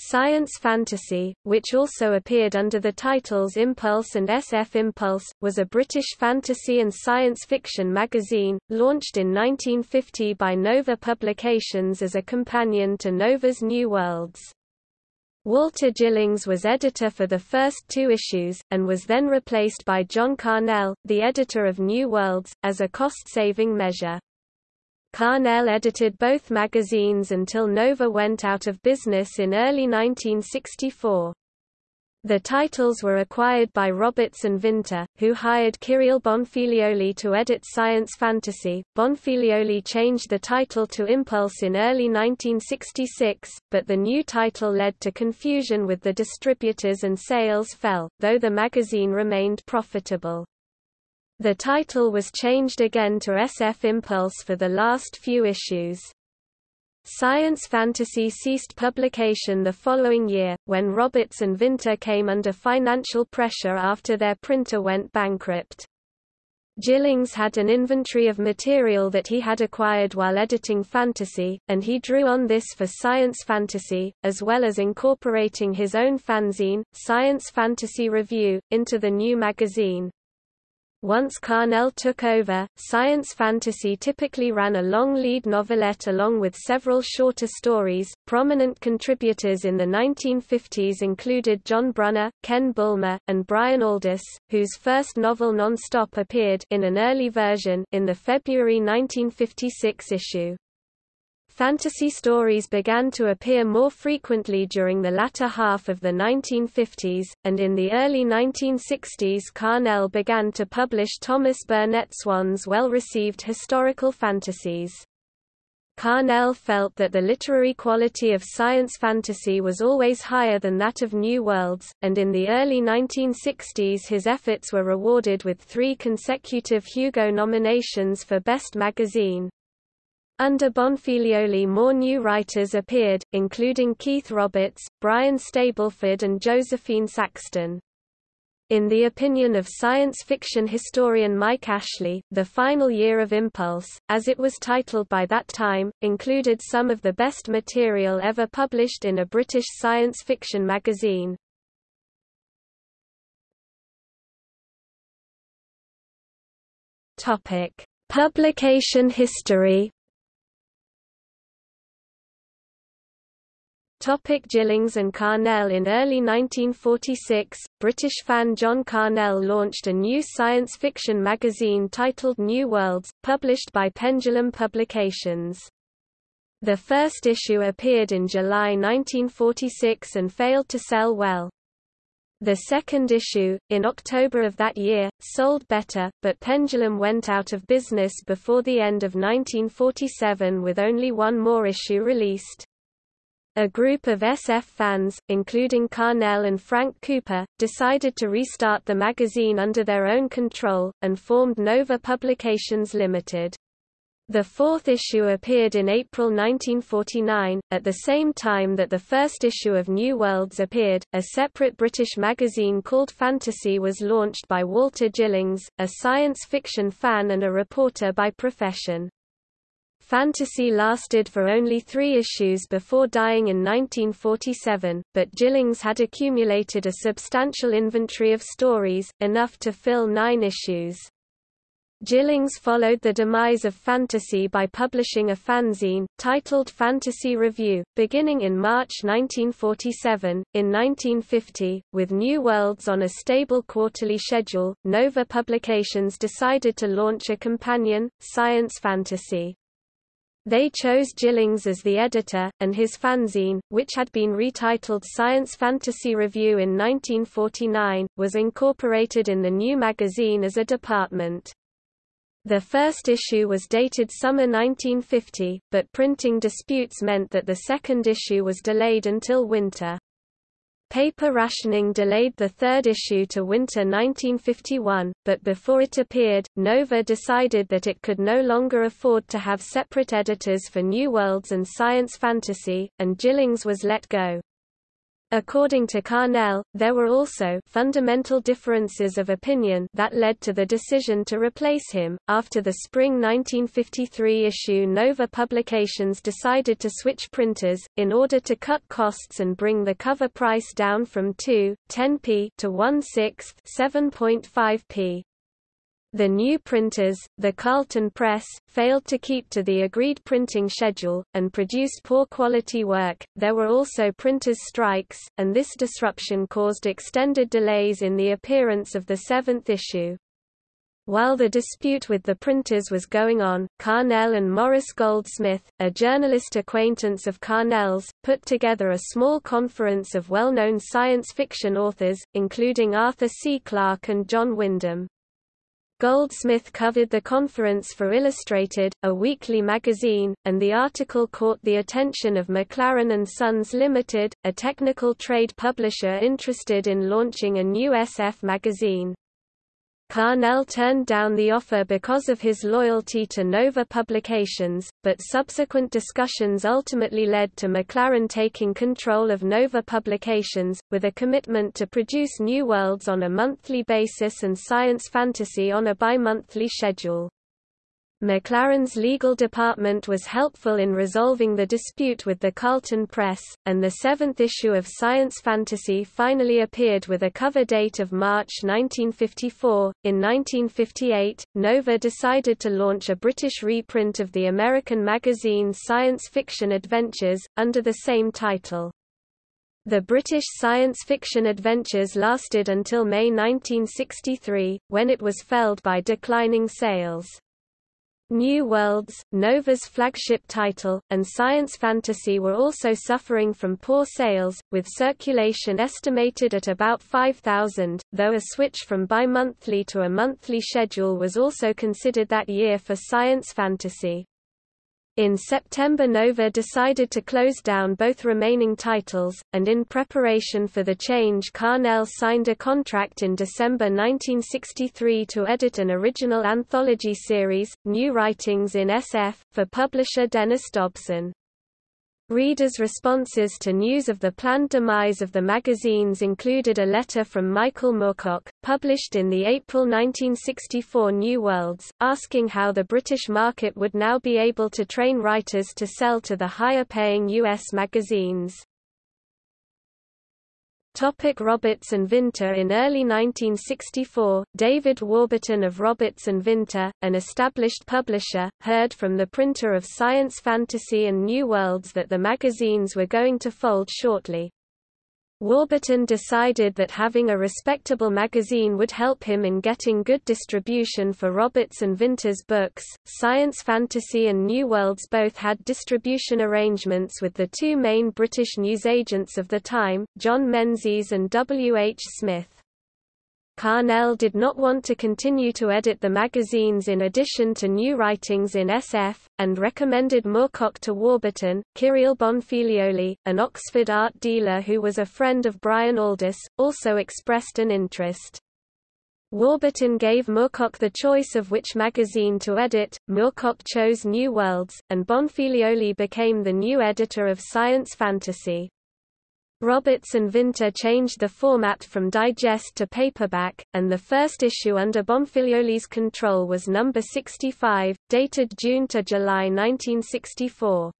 Science Fantasy, which also appeared under the titles Impulse and SF Impulse, was a British fantasy and science fiction magazine, launched in 1950 by Nova Publications as a companion to Nova's New Worlds. Walter Gillings was editor for the first two issues, and was then replaced by John Carnell, the editor of New Worlds, as a cost-saving measure. Carnell edited both magazines until Nova went out of business in early 1964. The titles were acquired by Roberts and Vinter, who hired Kyril Bonfiglioli to edit Science Fantasy. Bonfiglioli changed the title to Impulse in early 1966, but the new title led to confusion with the distributors and sales fell, though the magazine remained profitable. The title was changed again to SF Impulse for the last few issues. Science Fantasy ceased publication the following year, when Roberts and Vinter came under financial pressure after their printer went bankrupt. Gillings had an inventory of material that he had acquired while editing fantasy, and he drew on this for Science Fantasy, as well as incorporating his own fanzine, Science Fantasy Review, into the new magazine. Once Carnell took over, science fantasy typically ran a long lead novelette along with several shorter stories. Prominent contributors in the 1950s included John Brunner, Ken Bulmer, and Brian Aldiss, whose first novel Non-Stop appeared in an early version in the February 1956 issue. Fantasy stories began to appear more frequently during the latter half of the 1950s, and in the early 1960s Carnell began to publish Thomas Burnett Swann's well-received historical fantasies. Carnell felt that the literary quality of science fantasy was always higher than that of New Worlds, and in the early 1960s his efforts were rewarded with three consecutive Hugo nominations for Best Magazine. Under Bonfiglioli more new writers appeared, including Keith Roberts, Brian Stableford and Josephine Saxton. In the opinion of science fiction historian Mike Ashley, the final year of Impulse, as it was titled by that time, included some of the best material ever published in a British science fiction magazine. Topic: Publication history Topic Gillings and Carnell In early 1946, British fan John Carnell launched a new science fiction magazine titled New Worlds, published by Pendulum Publications. The first issue appeared in July 1946 and failed to sell well. The second issue, in October of that year, sold better, but Pendulum went out of business before the end of 1947 with only one more issue released. A group of SF fans, including Carnell and Frank Cooper, decided to restart the magazine under their own control, and formed Nova Publications Limited. The fourth issue appeared in April 1949, at the same time that the first issue of New Worlds appeared. A separate British magazine called Fantasy was launched by Walter Gillings, a science fiction fan and a reporter by profession. Fantasy lasted for only three issues before dying in 1947, but Gillings had accumulated a substantial inventory of stories, enough to fill nine issues. Gillings followed the demise of Fantasy by publishing a fanzine, titled Fantasy Review, beginning in March 1947. In 1950, with New Worlds on a stable quarterly schedule, Nova Publications decided to launch a companion, Science Fantasy. They chose Gillings as the editor, and his fanzine, which had been retitled Science Fantasy Review in 1949, was incorporated in the new magazine as a department. The first issue was dated summer 1950, but printing disputes meant that the second issue was delayed until winter. Paper rationing delayed the third issue to winter 1951, but before it appeared, Nova decided that it could no longer afford to have separate editors for New Worlds and Science Fantasy, and Gillings was let go. According to Carnell, there were also fundamental differences of opinion that led to the decision to replace him. After the spring 1953 issue, Nova Publications decided to switch printers in order to cut costs and bring the cover price down from 2.10p to 1/6, 7.5p. The new printers, the Carlton Press, failed to keep to the agreed printing schedule, and produced poor quality work. There were also printers' strikes, and this disruption caused extended delays in the appearance of the seventh issue. While the dispute with the printers was going on, Carnell and Morris Goldsmith, a journalist acquaintance of Carnell's, put together a small conference of well-known science fiction authors, including Arthur C. Clarke and John Wyndham. Goldsmith covered the conference for Illustrated, a weekly magazine, and the article caught the attention of McLaren and Sons Limited, a technical trade publisher interested in launching a new SF magazine. Carnell turned down the offer because of his loyalty to Nova Publications, but subsequent discussions ultimately led to McLaren taking control of Nova Publications, with a commitment to produce New Worlds on a monthly basis and science fantasy on a bi-monthly schedule. McLaren's legal department was helpful in resolving the dispute with the Carlton Press, and the seventh issue of Science Fantasy finally appeared with a cover date of March 1954. In 1958, Nova decided to launch a British reprint of the American magazine Science Fiction Adventures, under the same title. The British science fiction adventures lasted until May 1963, when it was felled by declining sales. New Worlds, Nova's flagship title, and science fantasy were also suffering from poor sales, with circulation estimated at about 5,000, though a switch from bi-monthly to a monthly schedule was also considered that year for science fantasy. In September Nova decided to close down both remaining titles, and in preparation for the change Carnell signed a contract in December 1963 to edit an original anthology series, New Writings in SF, for publisher Dennis Dobson. Readers' responses to news of the planned demise of the magazines included a letter from Michael Moorcock, published in the April 1964 New Worlds, asking how the British market would now be able to train writers to sell to the higher-paying U.S. magazines. Topic Roberts and Vinter In early 1964, David Warburton of Roberts and Vinter, an established publisher, heard from the printer of Science Fantasy and New Worlds that the magazines were going to fold shortly. Warburton decided that having a respectable magazine would help him in getting good distribution for Roberts and Vinter's books. Science Fantasy and New Worlds both had distribution arrangements with the two main British newsagents of the time, John Menzies and W. H. Smith. Carnell did not want to continue to edit the magazines in addition to new writings in SF, and recommended Moorcock to Warburton. Kyril Bonfiglioli, an Oxford art dealer who was a friend of Brian Aldiss, also expressed an interest. Warburton gave Moorcock the choice of which magazine to edit, Moorcock chose New Worlds, and Bonfiglioli became the new editor of Science Fantasy. Roberts and Vinter changed the format from digest to paperback, and the first issue under Bonfiglioli's control was number 65, dated June to July 1964.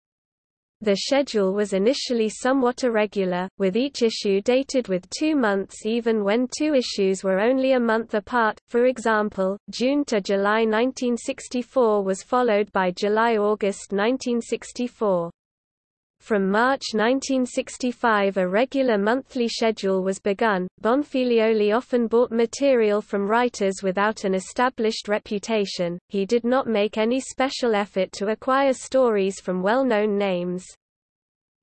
The schedule was initially somewhat irregular, with each issue dated with two months even when two issues were only a month apart, for example, June to July 1964 was followed by July-August 1964. From March 1965 a regular monthly schedule was begun. Bonfiglioli often bought material from writers without an established reputation, he did not make any special effort to acquire stories from well-known names.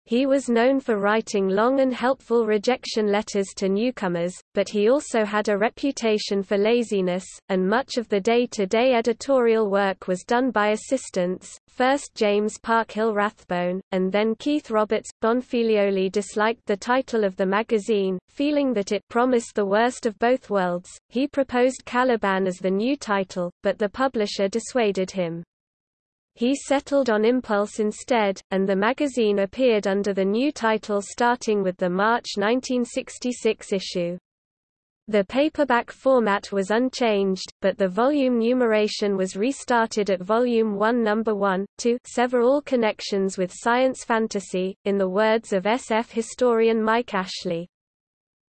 He was known for writing long and helpful rejection letters to newcomers, but he also had a reputation for laziness, and much of the day-to-day -day editorial work was done by assistants, first James Parkhill Rathbone, and then Keith Roberts. Bonfiglioli disliked the title of the magazine, feeling that it promised the worst of both worlds. He proposed Caliban as the new title, but the publisher dissuaded him. He settled on Impulse instead, and the magazine appeared under the new title starting with the March 1966 issue. The paperback format was unchanged, but the volume numeration was restarted at Volume 1 Number 1, to sever all connections with science fantasy, in the words of SF historian Mike Ashley.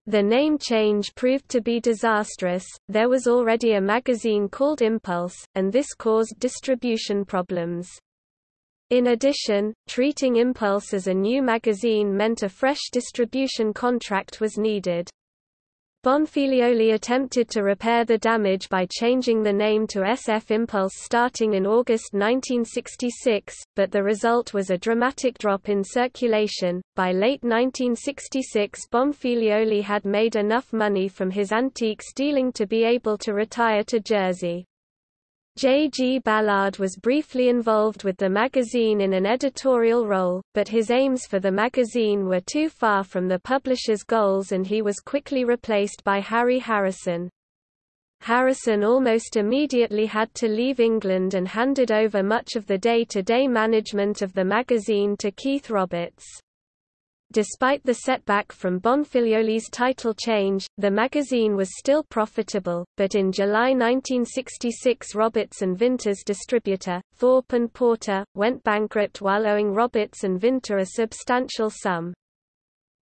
The name change proved to be disastrous, there was already a magazine called Impulse, and this caused distribution problems. In addition, treating Impulse as a new magazine meant a fresh distribution contract was needed. Bonfiglioli attempted to repair the damage by changing the name to SF Impulse starting in August 1966, but the result was a dramatic drop in circulation. By late 1966, Bonfiglioli had made enough money from his antiques dealing to be able to retire to Jersey. J. G. Ballard was briefly involved with the magazine in an editorial role, but his aims for the magazine were too far from the publisher's goals and he was quickly replaced by Harry Harrison. Harrison almost immediately had to leave England and handed over much of the day-to-day -day management of the magazine to Keith Roberts. Despite the setback from Bonfiglioli's title change, the magazine was still profitable, but in July 1966 Roberts and Vinter's distributor, Thorpe and Porter, went bankrupt while owing Roberts and Vinter a substantial sum.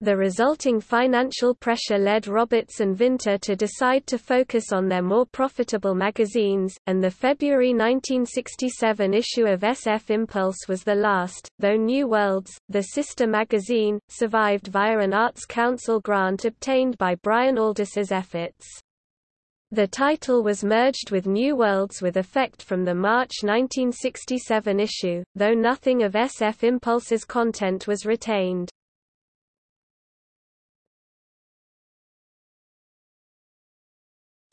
The resulting financial pressure led Roberts and Vinter to decide to focus on their more profitable magazines, and the February 1967 issue of SF Impulse was the last, though New Worlds, the sister magazine, survived via an Arts Council grant obtained by Brian Aldiss's efforts. The title was merged with New Worlds with effect from the March 1967 issue, though nothing of SF Impulse's content was retained.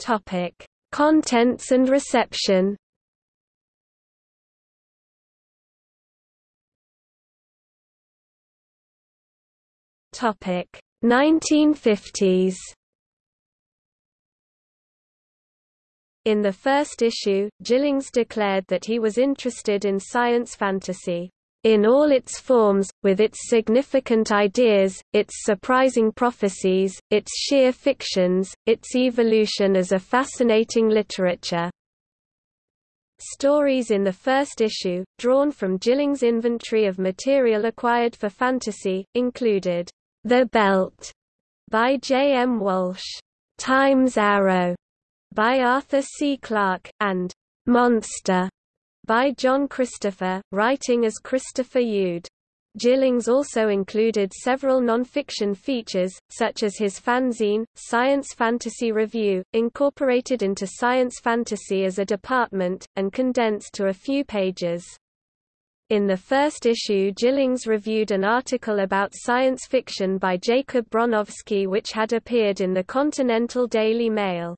Topic: Contents and reception. Topic: 1950s. In the first issue, Gillings declared that he was interested in science fantasy in all its forms, with its significant ideas, its surprising prophecies, its sheer fictions, its evolution as a fascinating literature. Stories in the first issue, drawn from Gillings' inventory of material acquired for fantasy, included The Belt by J. M. Walsh, Time's Arrow by Arthur C. Clarke, and Monster by John Christopher, writing as Christopher Youd. Gillings also included several non-fiction features, such as his fanzine, Science Fantasy Review, incorporated into Science Fantasy as a department, and condensed to a few pages. In the first issue Gillings reviewed an article about science fiction by Jacob Bronowski which had appeared in the Continental Daily Mail.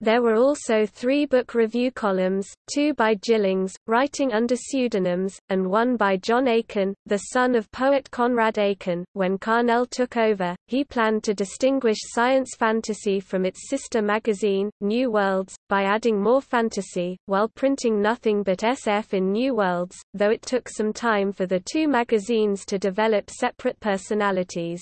There were also three book review columns, two by Gillings, writing under pseudonyms, and one by John Aiken, the son of poet Conrad Aiken. When Carnell took over, he planned to distinguish science fantasy from its sister magazine, New Worlds, by adding more fantasy, while printing nothing but SF in New Worlds, though it took some time for the two magazines to develop separate personalities.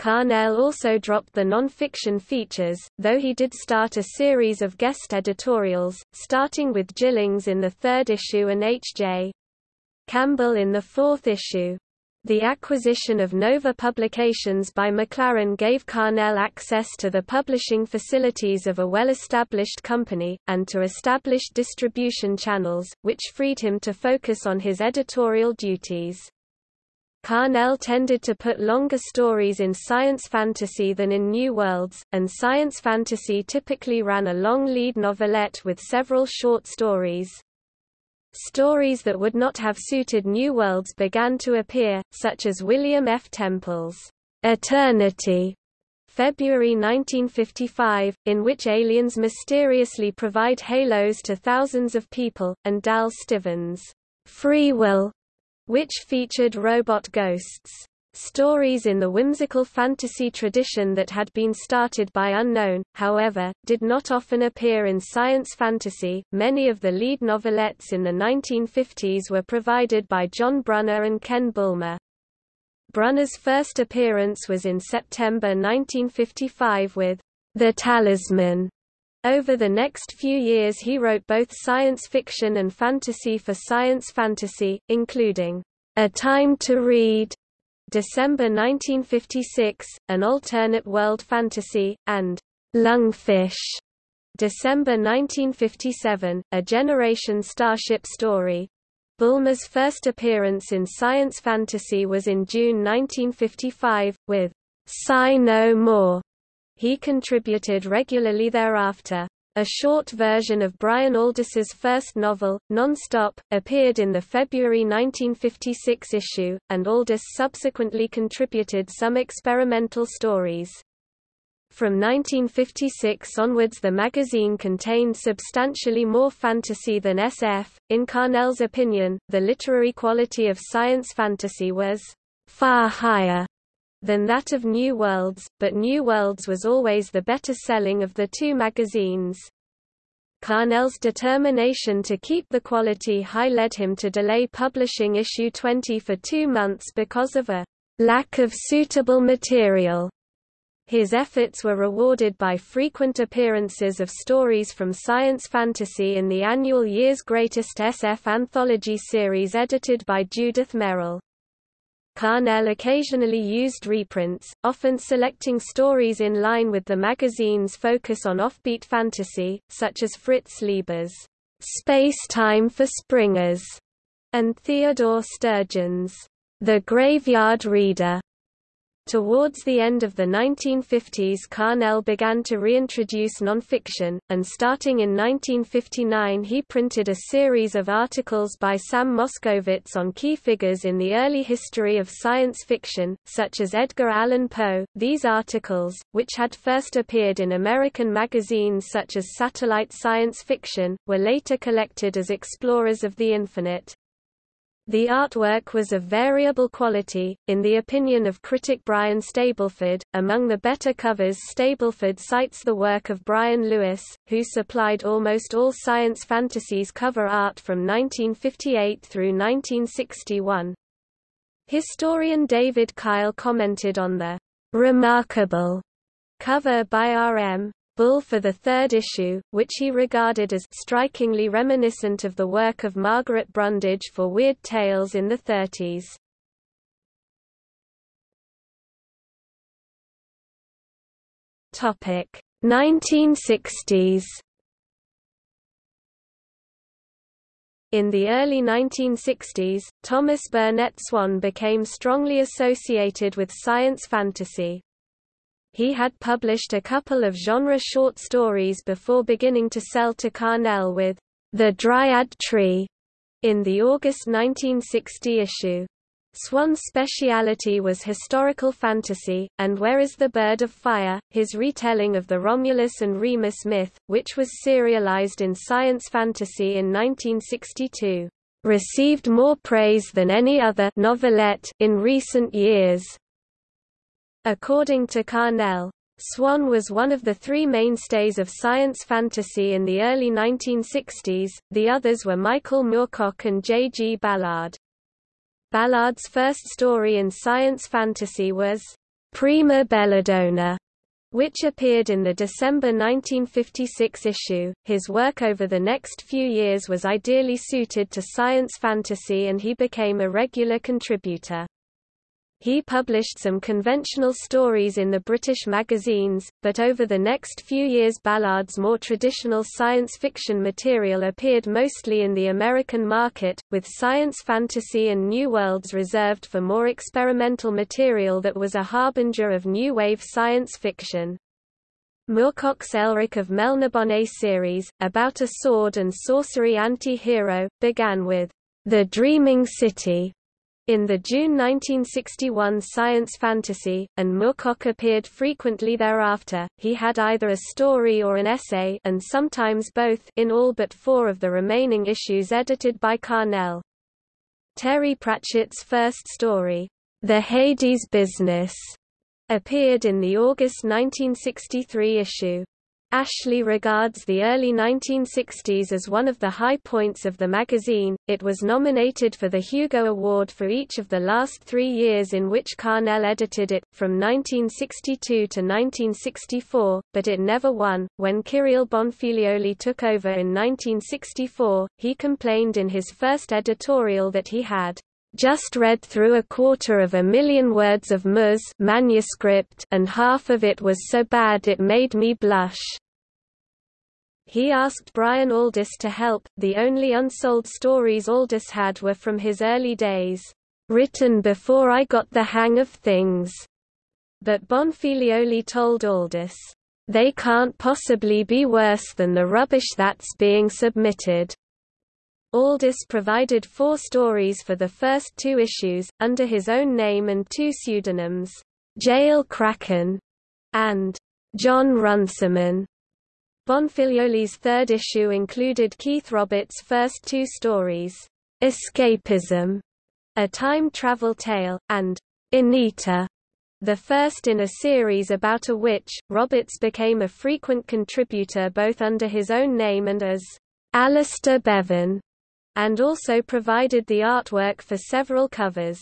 Carnell also dropped the non-fiction features, though he did start a series of guest editorials, starting with Gillings in the third issue and H.J. Campbell in the fourth issue. The acquisition of Nova Publications by McLaren gave Carnell access to the publishing facilities of a well-established company, and to established distribution channels, which freed him to focus on his editorial duties. Carnell tended to put longer stories in science fantasy than in New Worlds, and science fantasy typically ran a long lead novelette with several short stories. Stories that would not have suited New Worlds began to appear, such as William F. Temple's Eternity, February 1955, in which aliens mysteriously provide halos to thousands of people, and Dal Stevens' Free Will, which featured robot ghosts. Stories in the whimsical fantasy tradition that had been started by Unknown, however, did not often appear in science fantasy. Many of the lead novelettes in the 1950s were provided by John Brunner and Ken Bulmer. Brunner's first appearance was in September 1955 with The Talisman. Over the next few years he wrote both science fiction and fantasy for science fantasy, including A Time to Read, December 1956, An Alternate World Fantasy, and Lungfish, December 1957, A Generation Starship Story. Bulmer's first appearance in science fantasy was in June 1955, with Sigh No More. He contributed regularly thereafter. A short version of Brian Aldiss's first novel, Nonstop, appeared in the February 1956 issue, and Aldiss subsequently contributed some experimental stories. From 1956 onwards the magazine contained substantially more fantasy than SF. In Carnell's opinion, the literary quality of science fantasy was far higher than that of New Worlds, but New Worlds was always the better selling of the two magazines. Carnell's determination to keep the quality high led him to delay publishing issue 20 for two months because of a lack of suitable material. His efforts were rewarded by frequent appearances of stories from science fantasy in the annual Year's Greatest SF anthology series edited by Judith Merril. Carnell occasionally used reprints, often selecting stories in line with the magazine's focus on offbeat fantasy, such as Fritz Leiber's Space-Time for Springers and Theodore Sturgeon's The Graveyard Reader. Towards the end of the 1950s Carnell began to reintroduce nonfiction, and starting in 1959 he printed a series of articles by Sam Moskowitz on key figures in the early history of science fiction, such as Edgar Allan Poe. These articles, which had first appeared in American magazines such as Satellite Science Fiction, were later collected as Explorers of the Infinite. The artwork was of variable quality, in the opinion of critic Brian Stableford. Among the better covers, Stableford cites the work of Brian Lewis, who supplied almost all science fantasies cover art from 1958 through 1961. Historian David Kyle commented on the remarkable cover by R.M. Bull for the third issue, which he regarded as strikingly reminiscent of the work of Margaret Brundage for Weird Tales in the 30s. Topic 1960s In the early 1960s, Thomas Burnett Swann became strongly associated with science fantasy. He had published a couple of genre short stories before beginning to sell to Carnell with The Dryad Tree in the August 1960 issue. Swann's speciality was historical fantasy, and Where is the Bird of Fire, his retelling of the Romulus and Remus myth, which was serialized in science fantasy in 1962, received more praise than any other novelette in recent years. According to Carnell, Swann was one of the three mainstays of science fantasy in the early 1960s, the others were Michael Moorcock and J. G. Ballard. Ballard's first story in science fantasy was Prima Belladonna, which appeared in the December 1956 issue. His work over the next few years was ideally suited to science fantasy and he became a regular contributor. He published some conventional stories in the British magazines, but over the next few years Ballard's more traditional science fiction material appeared mostly in the American market, with science fantasy and new worlds reserved for more experimental material that was a harbinger of new wave science fiction. Moorcock's Elric of Melniboné series, about a sword and sorcery anti-hero, began with The Dreaming City, in the June 1961 science fantasy, and Moorcock appeared frequently thereafter, he had either a story or an essay and sometimes both in all but four of the remaining issues edited by Carnell. Terry Pratchett's first story, The Hades Business appeared in the August 1963 issue. Ashley regards the early 1960s as one of the high points of the magazine. It was nominated for the Hugo Award for each of the last three years in which Carnell edited it, from 1962 to 1964, but it never won. When Kyril Bonfiglioli took over in 1964, he complained in his first editorial that he had just read through a quarter of a million words of Mus manuscript and half of it was so bad it made me blush. He asked Brian Aldiss to help, the only unsold stories Aldiss had were from his early days, "...written before I got the hang of things." But Bonfiglioli told Aldiss, "...they can't possibly be worse than the rubbish that's being submitted." Aldiss provided four stories for the first two issues, under his own name and two pseudonyms, Jael Cracken and John Runciman. Bonfiglioli's third issue included Keith Roberts' first two stories, Escapism, a time travel tale, and Anita, the first in a series about a witch. Roberts became a frequent contributor both under his own name and as Alistair Bevan and also provided the artwork for several covers.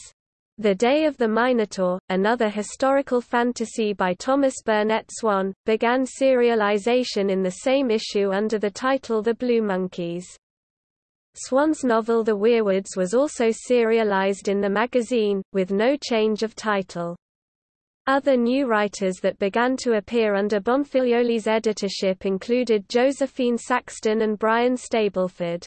The Day of the Minotaur, another historical fantasy by Thomas Burnett Swann, began serialization in the same issue under the title The Blue Monkeys. Swann's novel The Weirwoods was also serialized in the magazine, with no change of title. Other new writers that began to appear under Bonfiglioli's editorship included Josephine Saxton and Brian Stableford.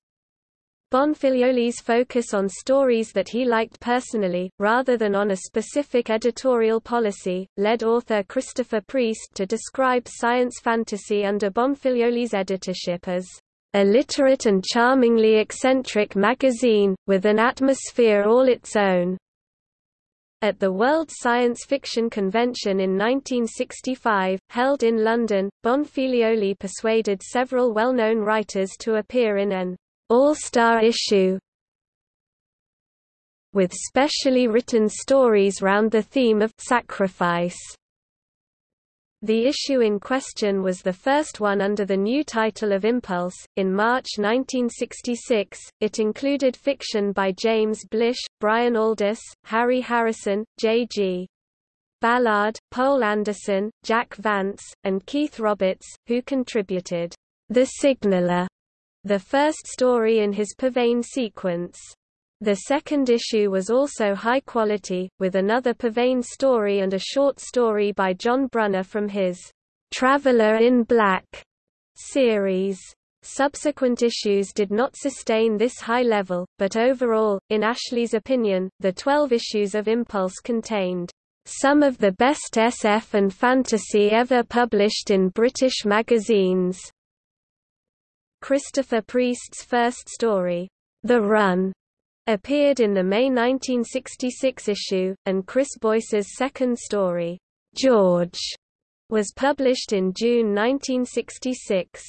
Bonfiglioli's focus on stories that he liked personally, rather than on a specific editorial policy, led author Christopher Priest to describe science fantasy under Bonfiglioli's editorship as a literate and charmingly eccentric magazine, with an atmosphere all its own. At the World Science Fiction Convention in 1965, held in London, Bonfiglioli persuaded several well-known writers to appear in an all-star issue with specially written stories round the theme of sacrifice. The issue in question was the first one under the new title of Impulse. In March 1966, it included fiction by James Blish, Brian Aldiss, Harry Harrison, J.G. Ballard, Poul Anderson, Jack Vance, and Keith Roberts, who contributed The Signaler the first story in his Pavane sequence. The second issue was also high quality, with another Pavane story and a short story by John Brunner from his Traveller in Black series. Subsequent issues did not sustain this high level, but overall, in Ashley's opinion, the 12 issues of Impulse contained some of the best SF and fantasy ever published in British magazines. Christopher Priest's first story, The Run, appeared in the May 1966 issue, and Chris Boyce's second story, George, was published in June 1966.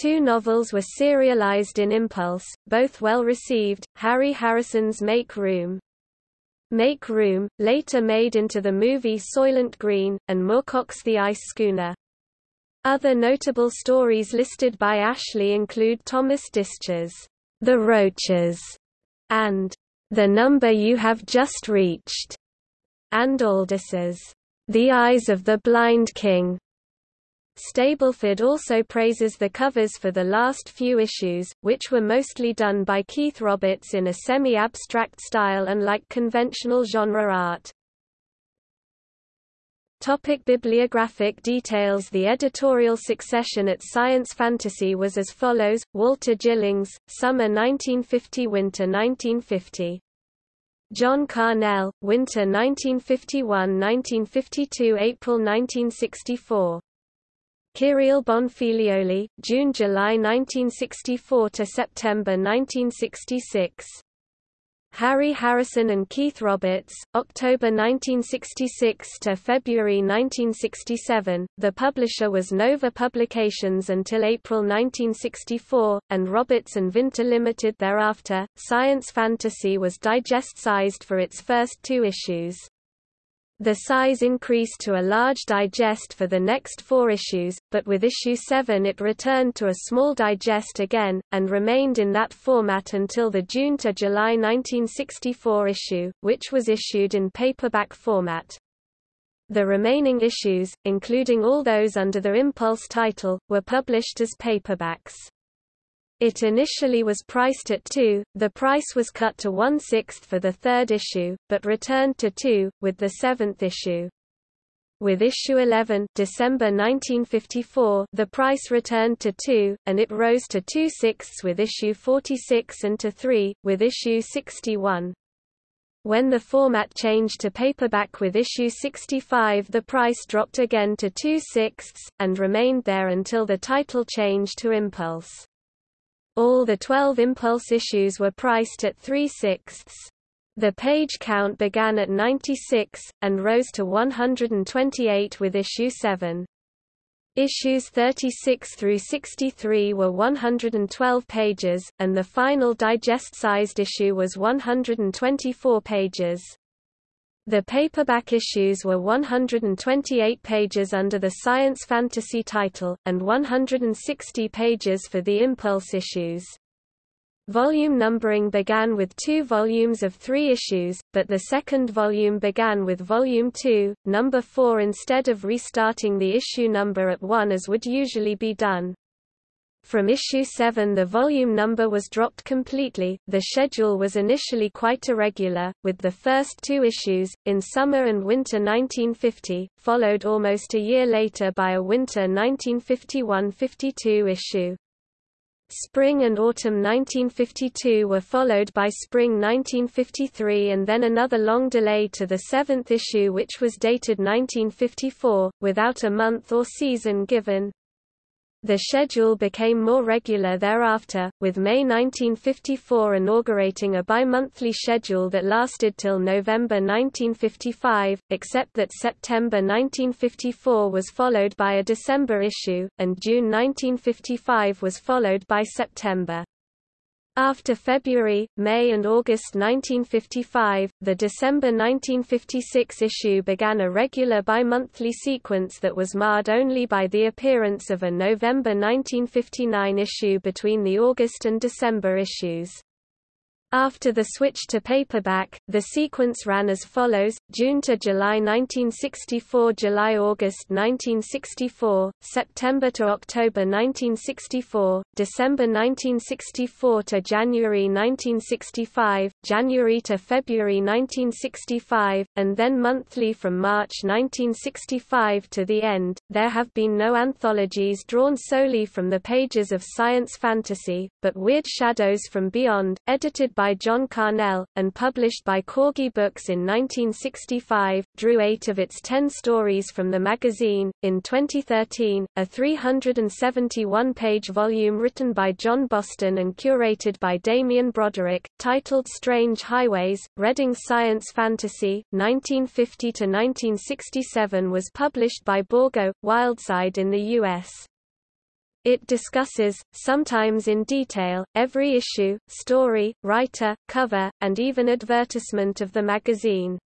Two novels were serialized in Impulse, both well received, Harry Harrison's Make Room. Make Room, later made into the movie Soylent Green, and Moorcock's The Ice Schooner. Other notable stories listed by Ashley include Thomas Disch's The Roaches and The Number You Have Just Reached, and Aldiss's The Eyes of the Blind King. Stableford also praises the covers for the last few issues, which were mostly done by Keith Roberts in a semi-abstract style unlike conventional genre art. Topic bibliographic details The editorial succession at Science Fantasy was as follows, Walter Gillings, Summer 1950–Winter 1950. John Carnell, Winter 1951–1952 April 1964. Kyril Bonfiglioli, June–July 1964 to September 1966. Harry Harrison and Keith Roberts, October 1966 to February 1967. The publisher was Nova Publications until April 1964, and Roberts and Vinter Limited thereafter. Science Fantasy was digest-sized for its first two issues. The size increased to a large digest for the next four issues, but with issue 7 it returned to a small digest again, and remained in that format until the June to July 1964 issue, which was issued in paperback format. The remaining issues, including all those under the Impulse title, were published as paperbacks. It initially was priced at 2, the price was cut to one-sixth for the third issue, but returned to 2, with the seventh issue. With issue 11 December 1954, the price returned to 2, and it rose to 2 sixths with issue 46 and to 3, with issue 61. When the format changed to paperback with issue 65 the price dropped again to 2 sixths, and remained there until the title change to Impulse. All the 12 Impulse issues were priced at 3 sixths. The page count began at 96, and rose to 128 with issue 7. Issues 36 through 63 were 112 pages, and the final digest-sized issue was 124 pages. The paperback issues were 128 pages under the science fantasy title, and 160 pages for the Impulse issues. Volume numbering began with two volumes of three issues, but the second volume began with Volume 2, Number 4 instead of restarting the issue number at 1 as would usually be done. From issue 7 the volume number was dropped completely. The schedule was initially quite irregular, with the first two issues, in summer and winter 1950, followed almost a year later by a winter 1951-52 issue. Spring and autumn 1952 were followed by spring 1953 and then another long delay to the seventh issue which was dated 1954, without a month or season given. The schedule became more regular thereafter, with May 1954 inaugurating a bi-monthly schedule that lasted till November 1955, except that September 1954 was followed by a December issue, and June 1955 was followed by September. After February, May and August 1955, the December 1956 issue began a regular bi-monthly sequence that was marred only by the appearance of a November 1959 issue between the August and December issues. After the switch to paperback, the sequence ran as follows, June to July 1964 July-August 1964, September to October 1964, December 1964 to January 1965, January to February 1965, and then monthly from March 1965 to the end. There have been no anthologies drawn solely from the pages of science fantasy, but Weird Shadows from Beyond, edited by John Carnell, and published by Corgi Books in 1965, drew eight of its ten stories from the magazine. In 2013, a 371-page volume written by John Boston and curated by Damien Broderick, titled Strange Highways, Reading Science Fantasy, 1950–1967 was published by Borgo, Wildside in the U.S. It discusses, sometimes in detail, every issue, story, writer, cover, and even advertisement of the magazine.